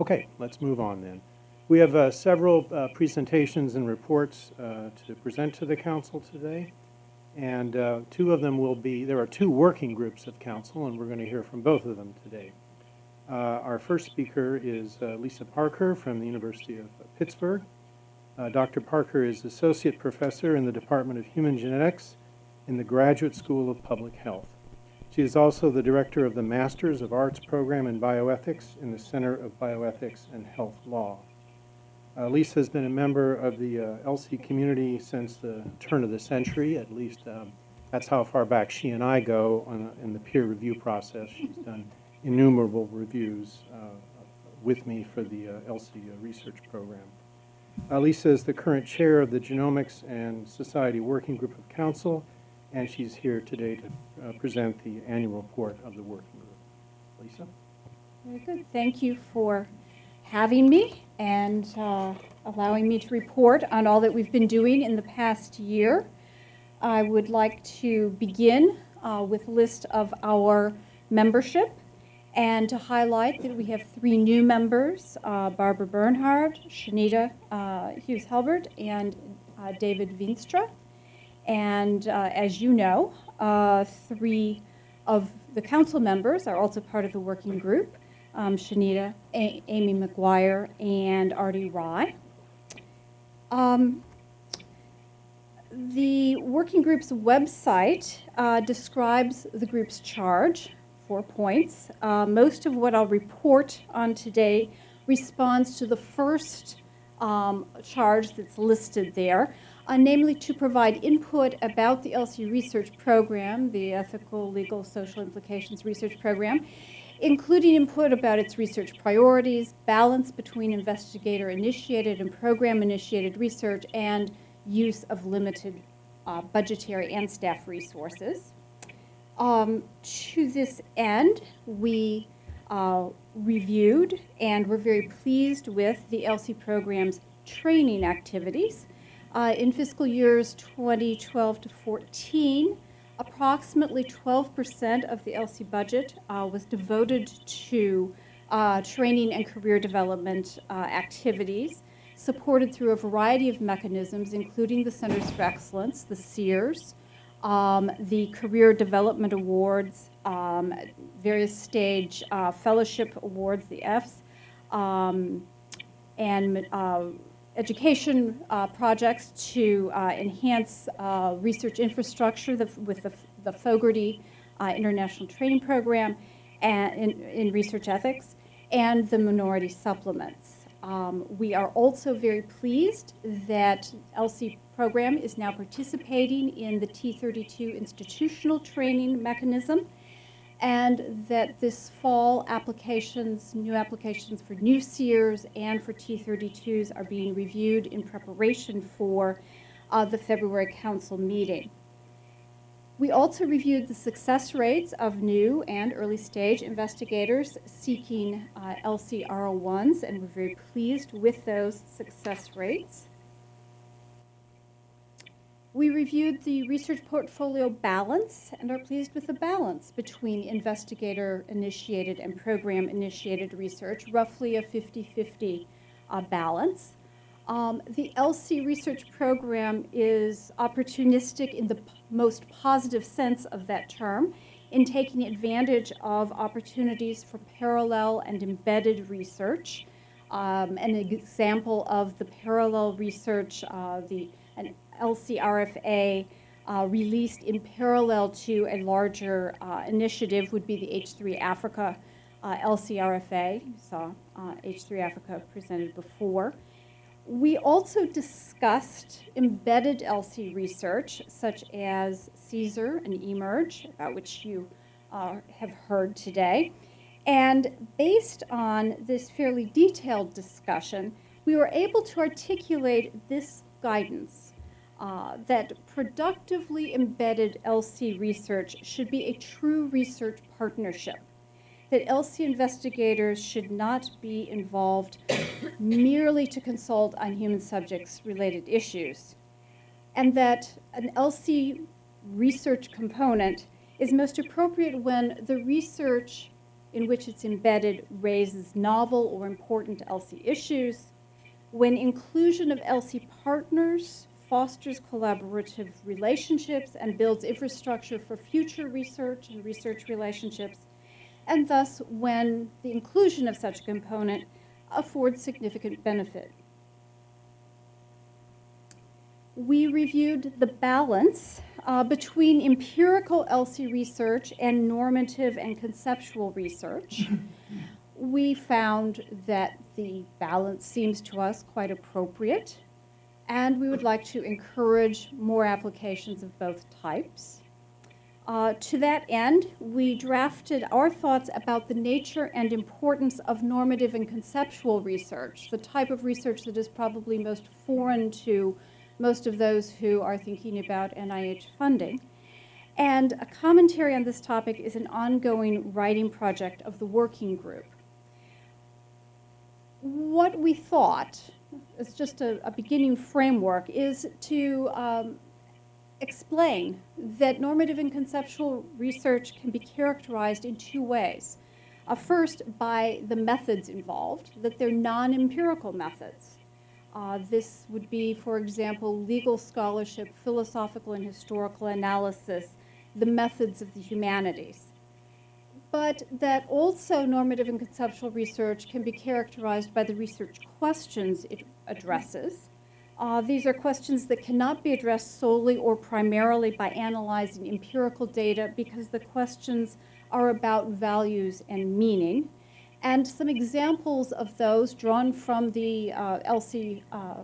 Okay, let's move on then. We have uh, several uh, presentations and reports uh, to present to the council today. And uh, two of them will be, there are two working groups of council, and we're going to hear from both of them today. Uh, Our first speaker is uh, Lisa Parker from the University of Pittsburgh. Dr. Parker is Associate Professor in the Department of Human Genetics in the Graduate School of Public Health. She is also the Director of the Masters of Arts program in Bioethics in the Center of Bioethics and Health Law. Uh, Lisa has been a member of the uh, ELSI community since the turn of the century, at least um, that's how far back she and I go a, in the peer review process. She's done innumerable reviews uh, with me for the uh, ELSI uh, research program. Uh, Lisa is the current chair of the Genomics and Society Working Group of Council, and she's here today to uh, present the annual report of the working group. Lisa? Very good. Thank you for having me and uh, allowing me to report on all that we've been doing in the past year. I would like to begin uh, with a list of our membership and to highlight that we have three new members, uh, Barbara Bernhardt, Chanita uh, Hughes-Halbert, and uh, David Veenstra. And uh, as you know, uh, three of the council members are also part of the working group, um, Chanita, A Amy McGuire, and Arti Rai. Um, the working group's website uh, describes the group's charge, four points. Uh, most of what I'll report on today responds to the first um, charge that's listed there, uh, namely to provide input about the ELSI research program, the Ethical, Legal, Social Implications Research Program, including input about its research priorities, balance between investigator-initiated and program-initiated research, and use of limited uh, budgetary and staff resources. Um, to this end, we uh, reviewed and were very pleased with the ELSI program's training activities. Uh, in fiscal years 2012 to 14, approximately 12% of the ELSI budget uh, was devoted to uh, training and career development uh, activities, supported through a variety of mechanisms, including the Centers for Excellence, the CEERS, um, the Career Development Awards, um, various stage uh, fellowship awards, the Fs, um, and uh, education uh, projects to uh, enhance uh, research infrastructure with the, the Fogarty International Training Program and in, in, research ethics, and the minority supplements. Um, we are also very pleased that ELSI program is now participating in the T32 institutional training mechanism and that this fall applications, new applications for new CEERS and for T32s are being reviewed in preparation for uh, the February council meeting. We also reviewed the success rates of new and early stage investigators seeking uh, ELSI R01s and we're very pleased with those success rates. We reviewed the research portfolio balance and are pleased with the balance between investigator-initiated and program-initiated research, roughly a 50-50 uh, balance. Um, the ELSI research program is opportunistic in the most positive sense of that term in taking advantage of opportunities for parallel and embedded research. Um, an example of the parallel research, uh, the an ELSI RFA uh, released in parallel to a larger uh, initiative would be the H3 Africa uh, ELSI RFA. You saw H3 uh, Africa presented before. We also discussed embedded ELSI research, such as CSER and eMERGE, about which you uh, have heard today. And based on this fairly detailed discussion, we were able to articulate this guidance uh, that productively embedded ELSI research should be a true research partnership. That ELSI investigators should not be involved merely to consult on human subjects related issues. And that an ELSI research component is most appropriate when the research in which it's embedded raises novel or important ELSI issues, when inclusion of ELSI partners fosters collaborative relationships and builds infrastructure for future research and research relationships, and thus when the inclusion of such a component affords significant benefit. We reviewed the balance uh, between empirical ELSI research and normative and conceptual research. we found that the balance seems to us quite appropriate, and we would like to encourage more applications of both types. Uh, to that end, we drafted our thoughts about the nature and importance of normative and conceptual research, the type of research that is probably most foreign to most of those who are thinking about NIH funding. And a commentary on this topic is an ongoing writing project of the working group. What we thought, as just a, a beginning framework, is to um, explain that normative and conceptual research can be characterized in two ways. Uh, first, by the methods involved, that they're non-empirical methods. Uh, this would be, for example, legal scholarship, philosophical and historical analysis, the methods of the humanities. But that also normative and conceptual research can be characterized by the research questions it addresses, uh, these are questions that cannot be addressed solely or primarily by analyzing empirical data because the questions are about values and meaning. And some examples of those drawn from the uh, ELSI uh,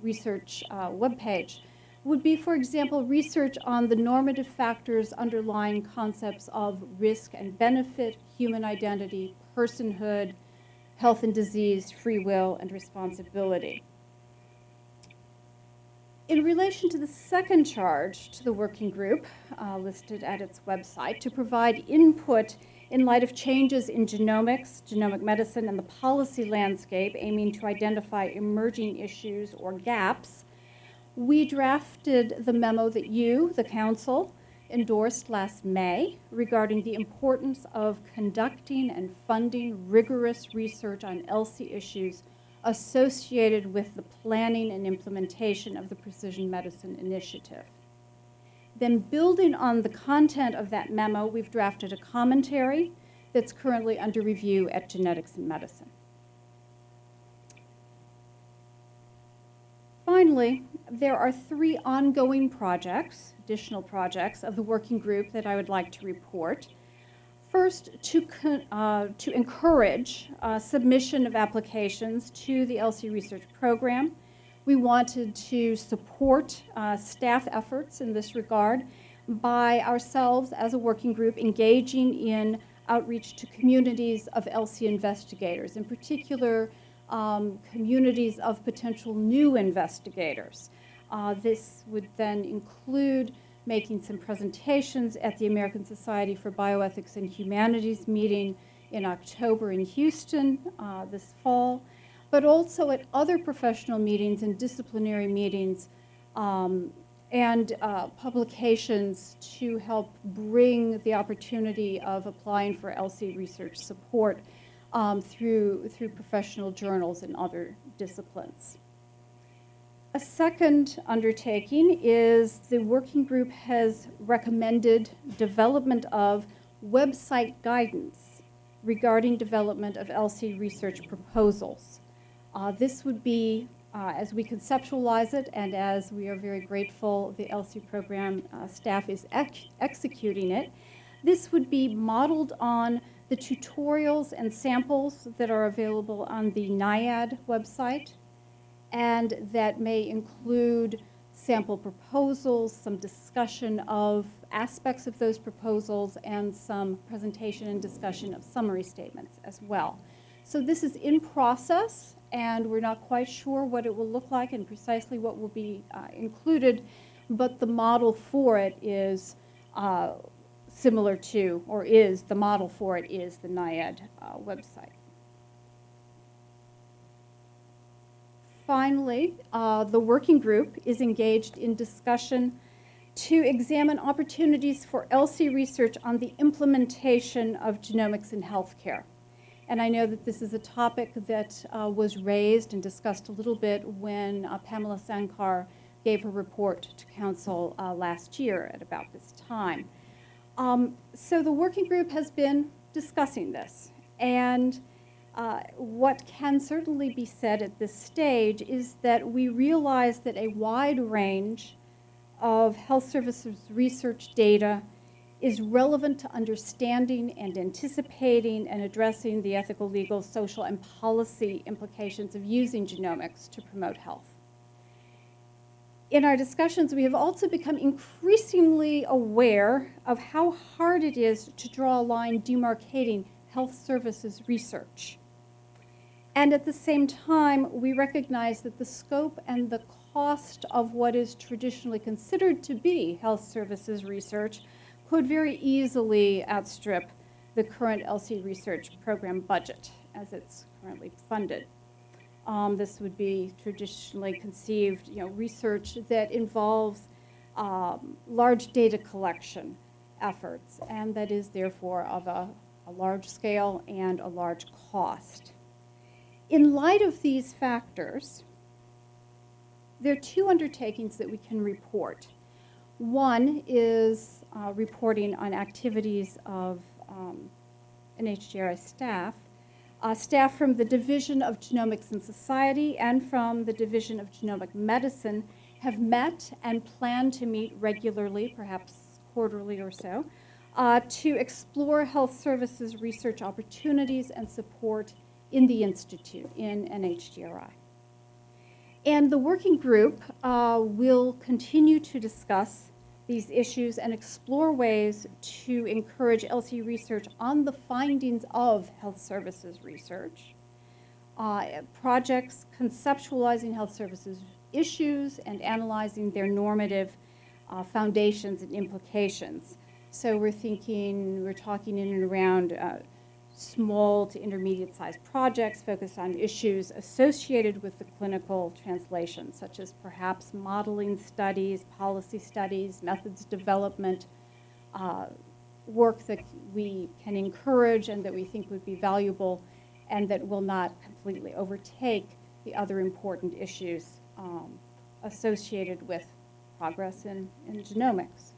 research uh, webpage would be, for example, research on the normative factors underlying concepts of risk and benefit, human identity, personhood, health and disease, free will, and responsibility. In relation to the second charge to the working group, uh, listed at its website, to provide input in light of changes in genomics, genomic medicine, and the policy landscape aiming to identify emerging issues or gaps, we drafted the memo that you, the Council, endorsed last May regarding the importance of conducting and funding rigorous research on ELSI issues associated with the planning and implementation of the Precision Medicine Initiative. Then building on the content of that memo, we've drafted a commentary that's currently under review at Genetics in Medicine. Finally, there are three ongoing projects, additional projects of the working group that I would like to report. First, to, uh, to encourage uh, submission of applications to the ELSI Research Program. We wanted to support uh, staff efforts in this regard by ourselves as a working group engaging in outreach to communities of ELSI investigators, in particular um, communities of potential new investigators. Uh, this would then include making some presentations at the American Society for Bioethics and Humanities meeting in October in Houston uh, this fall, but also at other professional meetings and disciplinary meetings um, and uh, publications to help bring the opportunity of applying for ELSI research support um, through, through professional journals and other disciplines. A second undertaking is the working group has recommended development of website guidance regarding development of ELSI research proposals. Uh, this would be, uh, as we conceptualize it and as we are very grateful the ELSI program uh, staff is ex executing it, this would be modeled on the tutorials and samples that are available on the NIAID website and that may include sample proposals, some discussion of aspects of those proposals, and some presentation and discussion of summary statements as well. So this is in process, and we're not quite sure what it will look like and precisely what will be uh, included, but the model for it is uh, similar to, or is, the model for it is the NIAID uh, website. Finally, uh, the working group is engaged in discussion to examine opportunities for ELSI research on the implementation of genomics in healthcare. And I know that this is a topic that uh, was raised and discussed a little bit when uh, Pamela Sankar gave her report to council uh, last year at about this time. Um, so the working group has been discussing this. And uh, what can certainly be said at this stage is that we realize that a wide range of health services research data is relevant to understanding and anticipating and addressing the ethical, legal, social, and policy implications of using genomics to promote health. In our discussions, we have also become increasingly aware of how hard it is to draw a line demarcating health services research. And at the same time, we recognize that the scope and the cost of what is traditionally considered to be health services research could very easily outstrip the current ELSI research program budget as it's currently funded. Um, this would be traditionally conceived, you know, research that involves um, large data collection efforts and that is therefore of a, a large scale and a large cost. In light of these factors, there are two undertakings that we can report. One is uh, reporting on activities of um, NHGRI staff, uh, staff from the Division of Genomics and Society and from the Division of Genomic Medicine have met and plan to meet regularly, perhaps quarterly or so, uh, to explore health services research opportunities and support in the Institute, in NHGRI. And the working group uh, will continue to discuss these issues and explore ways to encourage ELSI research on the findings of health services research, uh, projects conceptualizing health services issues and analyzing their normative uh, foundations and implications. So we're thinking, we're talking in and around uh, small to intermediate sized projects focused on issues associated with the clinical translation, such as perhaps modeling studies, policy studies, methods development, uh, work that we can encourage and that we think would be valuable and that will not completely overtake the other important issues um, associated with progress in, in genomics.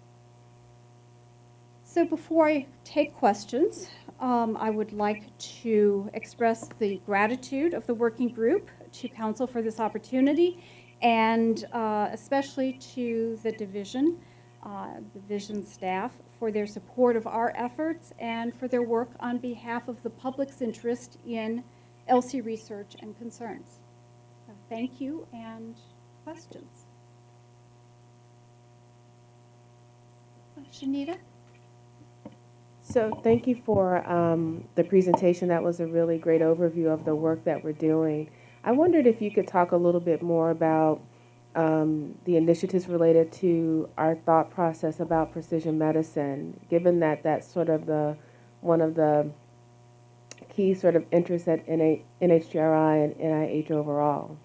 So before I take questions, um, I would like to express the gratitude of the working group to Council for this opportunity and uh, especially to the division, uh, division staff for their support of our efforts and for their work on behalf of the public's interest in ELSI research and concerns. So thank you and questions. Chanita? So thank you for um, the presentation. That was a really great overview of the work that we're doing. I wondered if you could talk a little bit more about um, the initiatives related to our thought process about precision medicine, given that that's sort of the one of the key sort of interests at NH- NHGRI and NIH overall.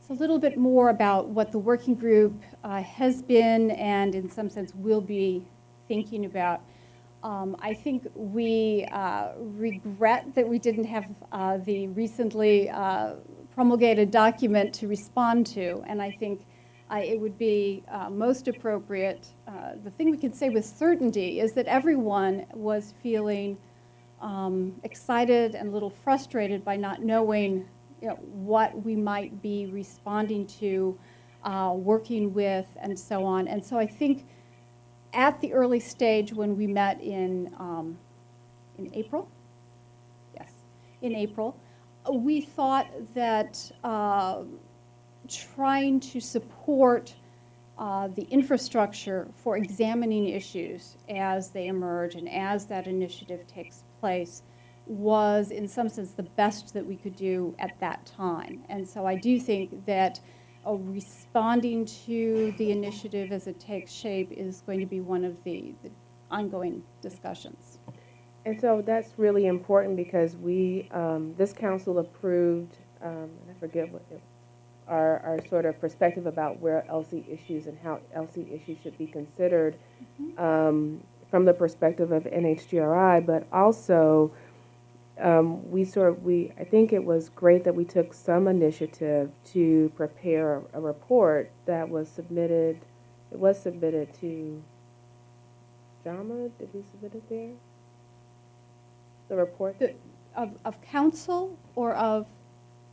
It's a little bit more about what the working group uh, has been and in some sense will be thinking about. Um, I think we uh, regret that we didn't have uh, the recently uh, promulgated document to respond to, and I think uh, it would be uh, most appropriate. Uh, the thing we can say with certainty is that everyone was feeling um, excited and a little frustrated by not knowing you know, what we might be responding to, working with, and so on. And so I think at the early stage when we met in, um, in April, yes, in April, we thought that uh, trying to support uh, the infrastructure for examining issues as they emerge and as that initiative takes place was in some sense the best that we could do at that time. And so I do think that uh, responding to the initiative as it takes shape is going to be one of the, the ongoing discussions. And so that's really important because we, um, this council approved, um, and I forget what it, our, our sort of perspective about where ELSI issues and how ELSI issues should be considered um, from the perspective of NHGRI, but also um, we sort of, we, I think it was great that we took some initiative to prepare a, a report that was submitted, it was submitted to JAMA, did we submit it there? The report? The- Of, of council or of,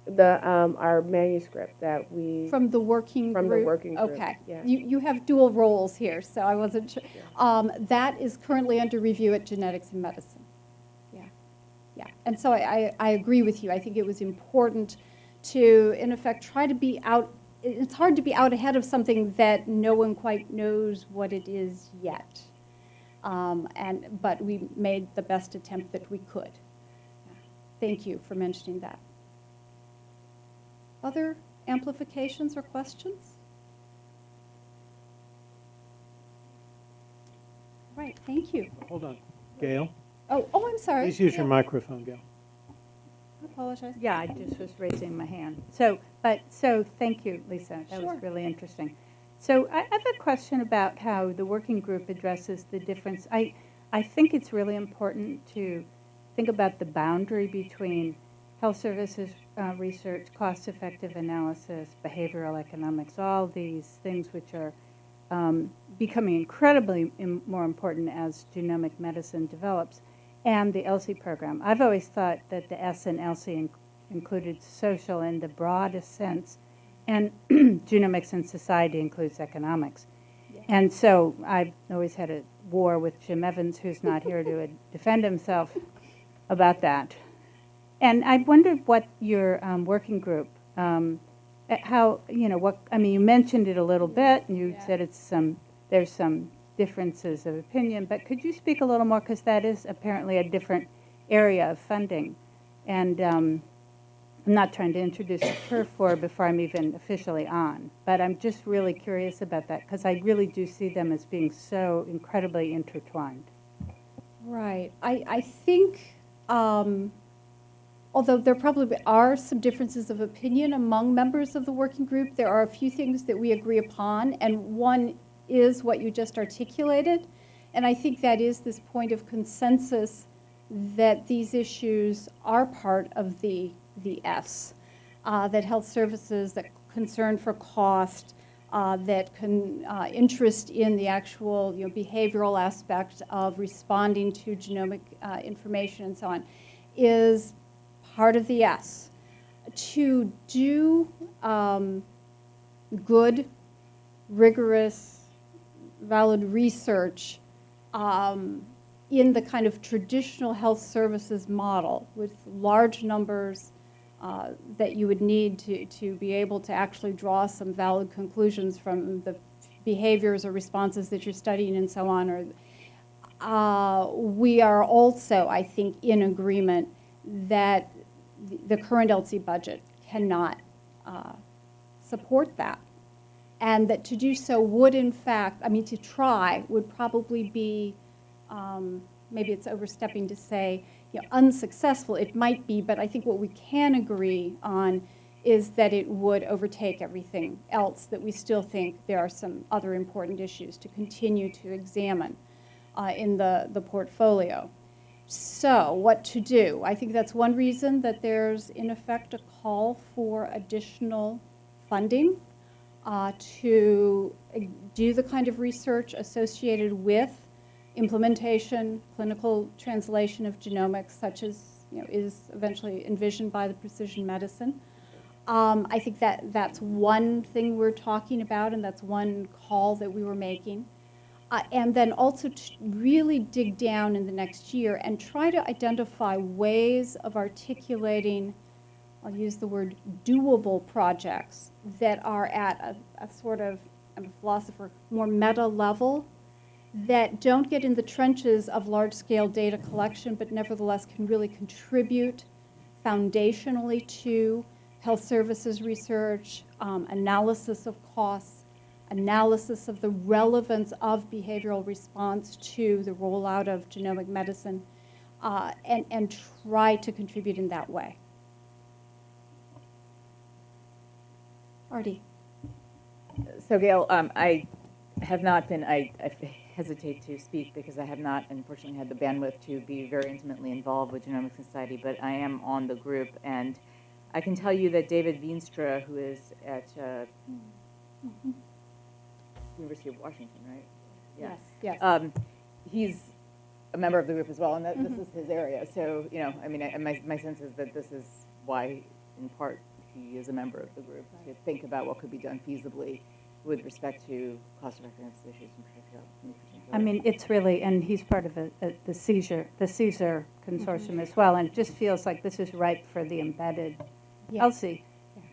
The, um, our manuscript that we. from the working group? From the working group, Okay. yeah. You, you have dual roles here, so I wasn't sure. Um, That is currently under review at Genetics in Medicine. Yeah. And so I, I, I agree with you. I think it was important to, in effect, try to be out, it's hard to be out ahead of something that no one quite knows what it is yet. Um, And, but we made the best attempt that we could. Thank you for mentioning that. Other amplifications or questions? Right, thank you. Hold on. Gail, Oh, oh, I'm sorry. please use your microphone, Gail. I apologize. Yeah, I just was raising my hand. So, but, so, thank you, Lisa. That Sure. was really interesting. So I I have a question about how the working group addresses the difference. I, I think it's really important to think about the boundary between health services uh, research, cost-effective analysis, behavioral economics, all these things which are um, becoming incredibly im- more important as genomic medicine develops, and the ELSI program. I've always thought that the S in ELSI in- included social in the broadest sense, and genomics and society includes economics. And so I've always had a war with Jim Evans, who's not here to defend himself about that. And I wondered what your um, working group, um, uh, how, you know, what, I mean, you mentioned it a little bit, and you Yeah. said it's some, there's some differences of opinion, but could you speak a little more, because that is apparently a different area of funding. And um, I'm not trying to introduce turf war before I'm even officially on, but I'm just really curious about that, because I really do see them as being so incredibly intertwined. Right. I, I think, um, although there probably are some differences of opinion among members of the working group, there are a few things that we agree upon, and one is what you just articulated. And I think that is this point of consensus that these issues are part of the, the S, uh, that health services, that concern for cost, uh, that can, uh, interest in the actual you know, behavioral aspect of responding to genomic uh, information and so on, is part of the S. To do um, good, rigorous, valid research um, in the kind of traditional health services model with large numbers uh, that you would need to, to be able to actually draw some valid conclusions from the behaviors or responses that you're studying and so on. Or, uh, we are also, I think, in agreement that the- current ELSI budget cannot uh, support that. And that to do so would in fact, I mean, to try would probably be, um, maybe it's overstepping to say, you know, unsuccessful. It might be, but I think what we can agree on is that it would overtake everything else, that we still think there are some other important issues to continue to examine uh, in the, the portfolio. So, what to do? I think that's one reason that there's, in effect, a call for additional funding uh, to uh, do the kind of research associated with implementation, clinical translation of genomics, such as you know, is eventually envisioned by the precision medicine. Um, I think that that's one thing we're talking about, and that's one call that we were making. Uh, and then also to really dig down in the next year and try to identify ways of articulating, I'll use the word doable projects that are at a, a sort of, I'm a philosopher, more meta level that don't get in the trenches of large scale data collection, but nevertheless can really contribute foundationally to health services research, um, analysis of costs, analysis of the relevance of behavioral response to the rollout of genomic medicine, uh, and, and try to contribute in that way. Arti? So Gail, um, I have not been, I, I hesitate to speak because I have not unfortunately had the bandwidth to be very intimately involved with Genomic Society, but I am on the group and I can tell you that David Veenstra, who is at, uh, University of Washington, right? Yeah. Yes. Um, he's a member of the group as well, and that, this is his area. So, you know, I mean, I, my, my sense is that this is why, in part, he is a member of the group, to think about what could be done feasibly with respect to cost effectiveness issues in particular. in particular. I mean, it's really, and he's part of a- a- uh, the CSER, the CSER consortium mm-hmm. as well, and it just feels like this is ripe for the embedded Yeah. ELSI.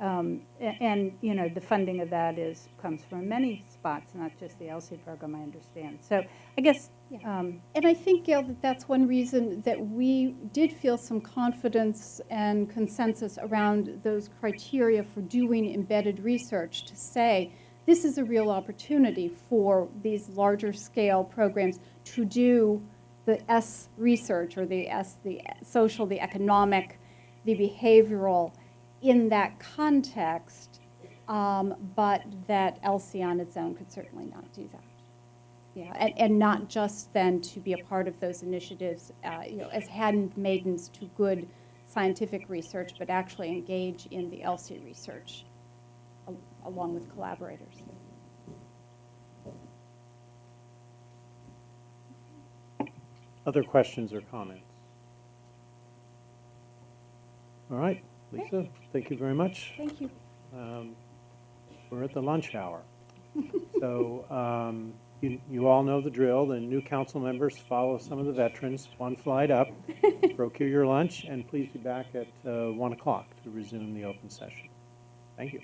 Um, And, you know, the funding of that is, comes from many spots, not just the ELSI program, I understand. So I guess, Yeah. um, And I think, Gail, that that's one reason that we did feel some confidence and consensus around those criteria for doing embedded research to say, this is a real opportunity for these larger scale programs to do the S research or the S, the social, the economic, the behavioral in that context, um, but that ELSI on its own could certainly not do that. Yeah, and, and not just then to be a part of those initiatives, uh, you know, as handmaidens to good scientific research, but actually engage in the ELSI research al- along with collaborators. Other questions or comments? All right, Lisa, thank you very much. Thank you. Um, We're at the lunch hour. So um, you you all know the drill. The new council members follow some of the veterans, one flight up, procure your lunch, and please be back at uh, 1 o'clock to resume the open session. Thank you.